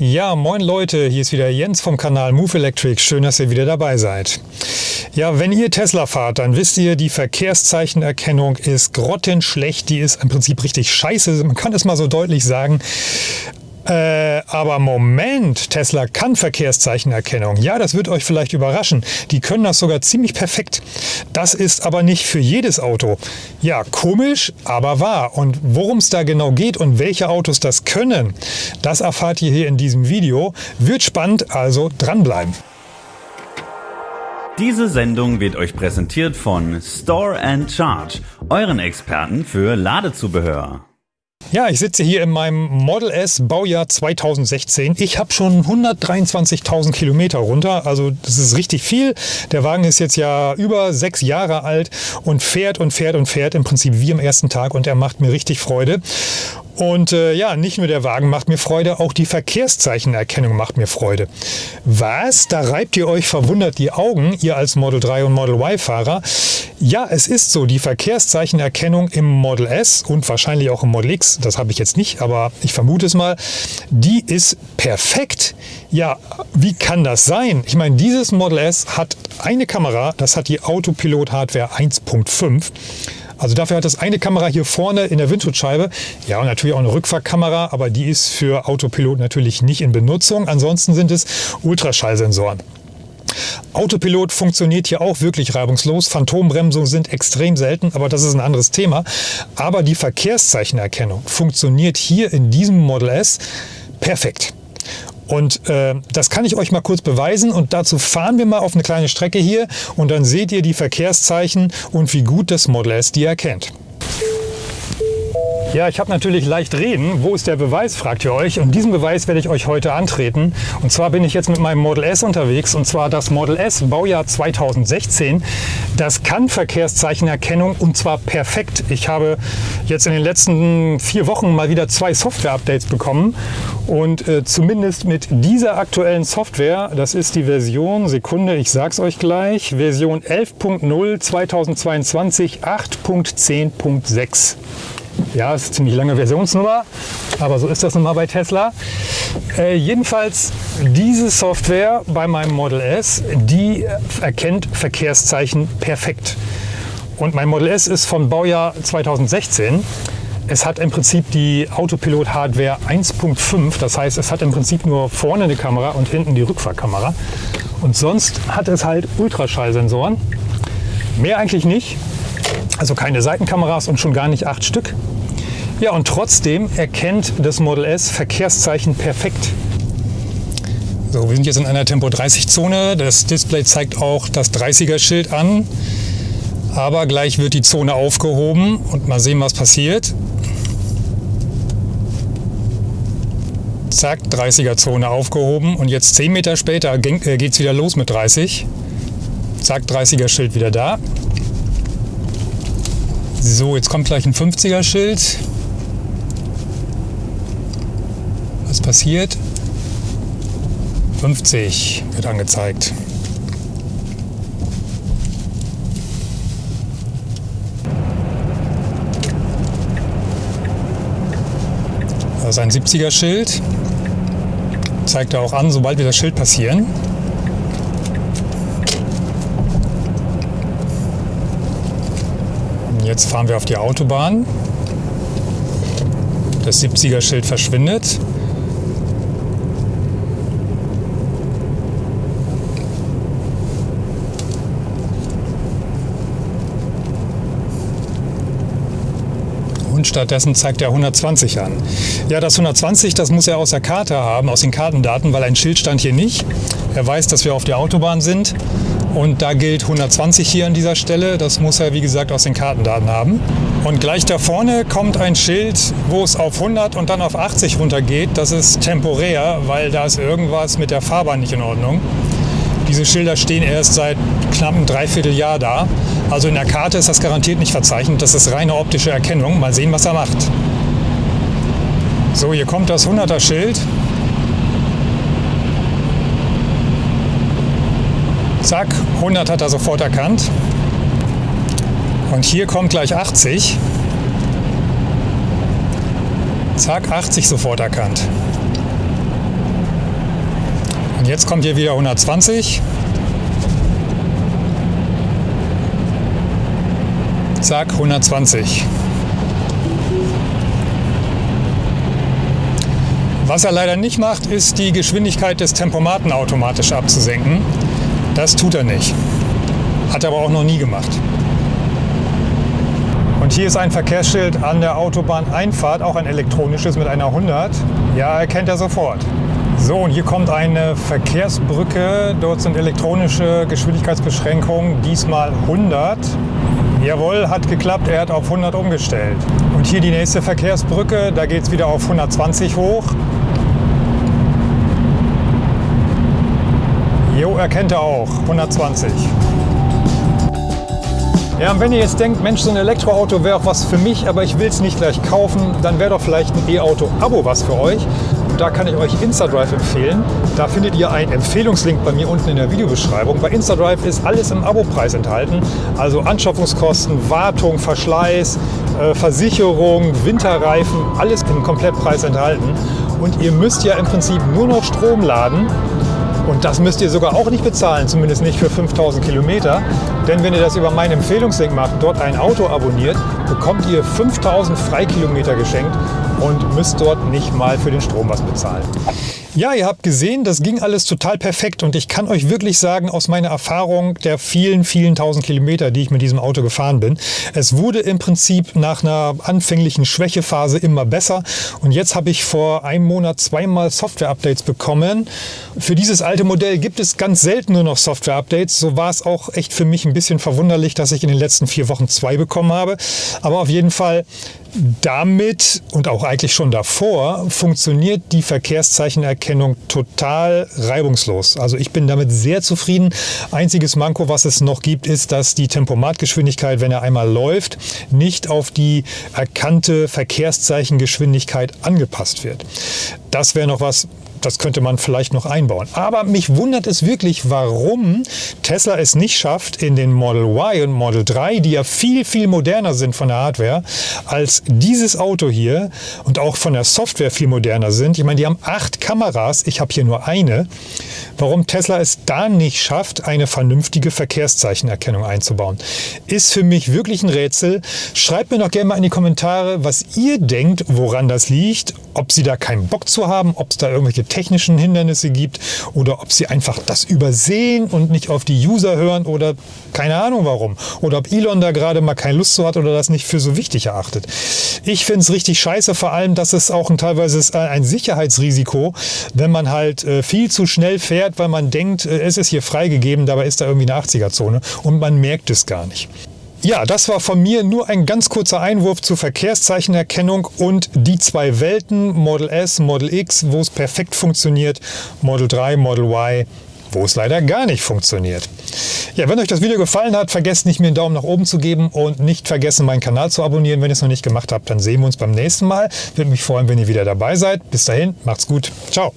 Ja, moin Leute, hier ist wieder Jens vom Kanal Move Electric. Schön, dass ihr wieder dabei seid. Ja, wenn ihr Tesla fahrt, dann wisst ihr, die Verkehrszeichenerkennung ist grottenschlecht. Die ist im Prinzip richtig scheiße. Man kann es mal so deutlich sagen. Äh, aber Moment, Tesla kann Verkehrszeichenerkennung. Ja, das wird euch vielleicht überraschen. Die können das sogar ziemlich perfekt. Das ist aber nicht für jedes Auto. Ja, komisch, aber wahr. Und worum es da genau geht und welche Autos das können, das erfahrt ihr hier in diesem Video. Wird spannend, also dranbleiben. Diese Sendung wird euch präsentiert von Store and Charge, euren Experten für Ladezubehör. Ja, ich sitze hier in meinem Model S Baujahr 2016. Ich habe schon 123.000 Kilometer runter, also das ist richtig viel. Der Wagen ist jetzt ja über sechs Jahre alt und fährt und fährt und fährt im Prinzip wie am ersten Tag und er macht mir richtig Freude. Und äh, ja, nicht nur der Wagen macht mir Freude, auch die Verkehrszeichenerkennung macht mir Freude. Was? Da reibt ihr euch verwundert die Augen, ihr als Model 3 und Model Y-Fahrer. Ja, es ist so, die Verkehrszeichenerkennung im Model S und wahrscheinlich auch im Model X, das habe ich jetzt nicht, aber ich vermute es mal, die ist perfekt. Ja, wie kann das sein? Ich meine, dieses Model S hat eine Kamera, das hat die Autopilot Hardware 1.5 also dafür hat es eine Kamera hier vorne in der Windschutzscheibe. Ja, und natürlich auch eine Rückfahrkamera, aber die ist für Autopilot natürlich nicht in Benutzung. Ansonsten sind es Ultraschallsensoren. Autopilot funktioniert hier auch wirklich reibungslos. Phantombremsungen sind extrem selten, aber das ist ein anderes Thema. Aber die Verkehrszeichenerkennung funktioniert hier in diesem Model S perfekt. Und äh, das kann ich euch mal kurz beweisen und dazu fahren wir mal auf eine kleine Strecke hier und dann seht ihr die Verkehrszeichen und wie gut das Model S die erkennt. Ja, ich habe natürlich leicht reden. Wo ist der Beweis, fragt ihr euch. Und diesen Beweis werde ich euch heute antreten. Und zwar bin ich jetzt mit meinem Model S unterwegs. Und zwar das Model S, Baujahr 2016. Das kann Verkehrszeichenerkennung und zwar perfekt. Ich habe jetzt in den letzten vier Wochen mal wieder zwei Software-Updates bekommen. Und äh, zumindest mit dieser aktuellen Software, das ist die Version, Sekunde, ich sag's euch gleich, Version 11.0 2022 8.10.6. Ja, ist eine ziemlich lange Versionsnummer, aber so ist das nun mal bei Tesla. Äh, jedenfalls diese Software bei meinem Model S, die erkennt Verkehrszeichen perfekt. Und mein Model S ist von Baujahr 2016. Es hat im Prinzip die Autopilot Hardware 1.5, das heißt, es hat im Prinzip nur vorne eine Kamera und hinten die Rückfahrkamera. Und sonst hat es halt Ultraschallsensoren. Mehr eigentlich nicht. Also keine Seitenkameras und schon gar nicht acht Stück. Ja, und trotzdem erkennt das Model S Verkehrszeichen perfekt. So, wir sind jetzt in einer Tempo 30 Zone. Das Display zeigt auch das 30er Schild an. Aber gleich wird die Zone aufgehoben und mal sehen, was passiert. Zack, 30er Zone aufgehoben und jetzt 10 Meter später äh, geht es wieder los mit 30. Zack, 30er Schild wieder da. So, jetzt kommt gleich ein 50er Schild. Was passiert? 50 wird angezeigt. Das ist ein 70er Schild. Zeigt er auch an, sobald wir das Schild passieren. Jetzt fahren wir auf die Autobahn. Das 70er Schild verschwindet. und stattdessen zeigt er 120 an. Ja, das 120, das muss er aus der Karte haben, aus den Kartendaten, weil ein Schild stand hier nicht. Er weiß, dass wir auf der Autobahn sind und da gilt 120 hier an dieser Stelle. Das muss er, wie gesagt, aus den Kartendaten haben. Und gleich da vorne kommt ein Schild, wo es auf 100 und dann auf 80 runtergeht. Das ist temporär, weil da ist irgendwas mit der Fahrbahn nicht in Ordnung. Diese Schilder stehen erst seit knapp einem Dreivierteljahr da. Also in der Karte ist das garantiert nicht verzeichnet. Das ist reine optische Erkennung. Mal sehen, was er macht. So, hier kommt das 100er Zack, 100 hat er sofort erkannt. Und hier kommt gleich 80. Zack, 80 sofort erkannt. Jetzt kommt hier wieder 120. Zack, 120. Was er leider nicht macht, ist die Geschwindigkeit des Tempomaten automatisch abzusenken. Das tut er nicht. Hat er aber auch noch nie gemacht. Und hier ist ein Verkehrsschild an der Autobahneinfahrt, auch ein elektronisches mit einer 100. Ja, erkennt er sofort. So, und hier kommt eine Verkehrsbrücke. Dort sind elektronische Geschwindigkeitsbeschränkungen, diesmal 100. Jawohl, hat geklappt, er hat auf 100 umgestellt. Und hier die nächste Verkehrsbrücke, da geht es wieder auf 120 hoch. Erkennt er auch, 120. Ja, und wenn ihr jetzt denkt, Mensch, so ein Elektroauto wäre auch was für mich, aber ich will es nicht gleich kaufen, dann wäre doch vielleicht ein E-Auto-Abo was für euch. Und da kann ich euch InstaDrive empfehlen. Da findet ihr einen Empfehlungslink bei mir unten in der Videobeschreibung. Bei InstaDrive ist alles im Abo-Preis enthalten. Also Anschaffungskosten, Wartung, Verschleiß, äh, Versicherung, Winterreifen, alles im Komplettpreis enthalten. Und ihr müsst ja im Prinzip nur noch Strom laden und das müsst ihr sogar auch nicht bezahlen, zumindest nicht für 5000 Kilometer. Denn wenn ihr das über meinen Empfehlungslink macht, dort ein Auto abonniert, bekommt ihr 5000 Freikilometer geschenkt und müsst dort nicht mal für den Strom was bezahlen. Ja, ihr habt gesehen, das ging alles total perfekt und ich kann euch wirklich sagen, aus meiner Erfahrung der vielen, vielen tausend Kilometer, die ich mit diesem Auto gefahren bin, es wurde im Prinzip nach einer anfänglichen Schwächephase immer besser und jetzt habe ich vor einem Monat zweimal Software-Updates bekommen. Für dieses alte Modell gibt es ganz selten nur noch Software-Updates, so war es auch echt für mich ein bisschen verwunderlich, dass ich in den letzten vier Wochen zwei bekommen habe, aber auf jeden Fall damit und auch eigentlich schon davor funktioniert die Verkehrszeichenerkennung total reibungslos. Also ich bin damit sehr zufrieden. Einziges Manko, was es noch gibt, ist, dass die Tempomatgeschwindigkeit, wenn er einmal läuft, nicht auf die erkannte Verkehrszeichengeschwindigkeit angepasst wird. Das wäre noch was, das könnte man vielleicht noch einbauen. Aber mich wundert es wirklich, warum Tesla es nicht schafft, in den Model Y und Model 3, die ja viel, viel moderner sind von der Hardware, als dieses Auto hier und auch von der Software viel moderner sind. Ich meine, die haben acht Kameras, ich habe hier nur eine. Warum Tesla es da nicht schafft, eine vernünftige Verkehrszeichenerkennung einzubauen, ist für mich wirklich ein Rätsel. Schreibt mir doch gerne mal in die Kommentare, was ihr denkt, woran das liegt, ob Sie da keinen Bock zu haben, ob es da irgendwelche technischen Hindernisse gibt oder ob Sie einfach das übersehen und nicht auf die User hören oder keine Ahnung warum. Oder ob Elon da gerade mal keine Lust zu hat oder das nicht für so wichtig erachtet. Ich finde es richtig scheiße, vor allem, dass es auch ein, teilweise ist ein Sicherheitsrisiko, wenn man halt äh, viel zu schnell fährt, weil man denkt, äh, es ist hier freigegeben, dabei ist da irgendwie eine 80er-Zone und man merkt es gar nicht. Ja, das war von mir nur ein ganz kurzer Einwurf zur Verkehrszeichenerkennung und die zwei Welten, Model S, Model X, wo es perfekt funktioniert, Model 3, Model Y, wo es leider gar nicht funktioniert. Ja, wenn euch das Video gefallen hat, vergesst nicht, mir einen Daumen nach oben zu geben und nicht vergessen, meinen Kanal zu abonnieren. Wenn ihr es noch nicht gemacht habt, dann sehen wir uns beim nächsten Mal. Würde mich freuen, wenn ihr wieder dabei seid. Bis dahin, macht's gut. Ciao.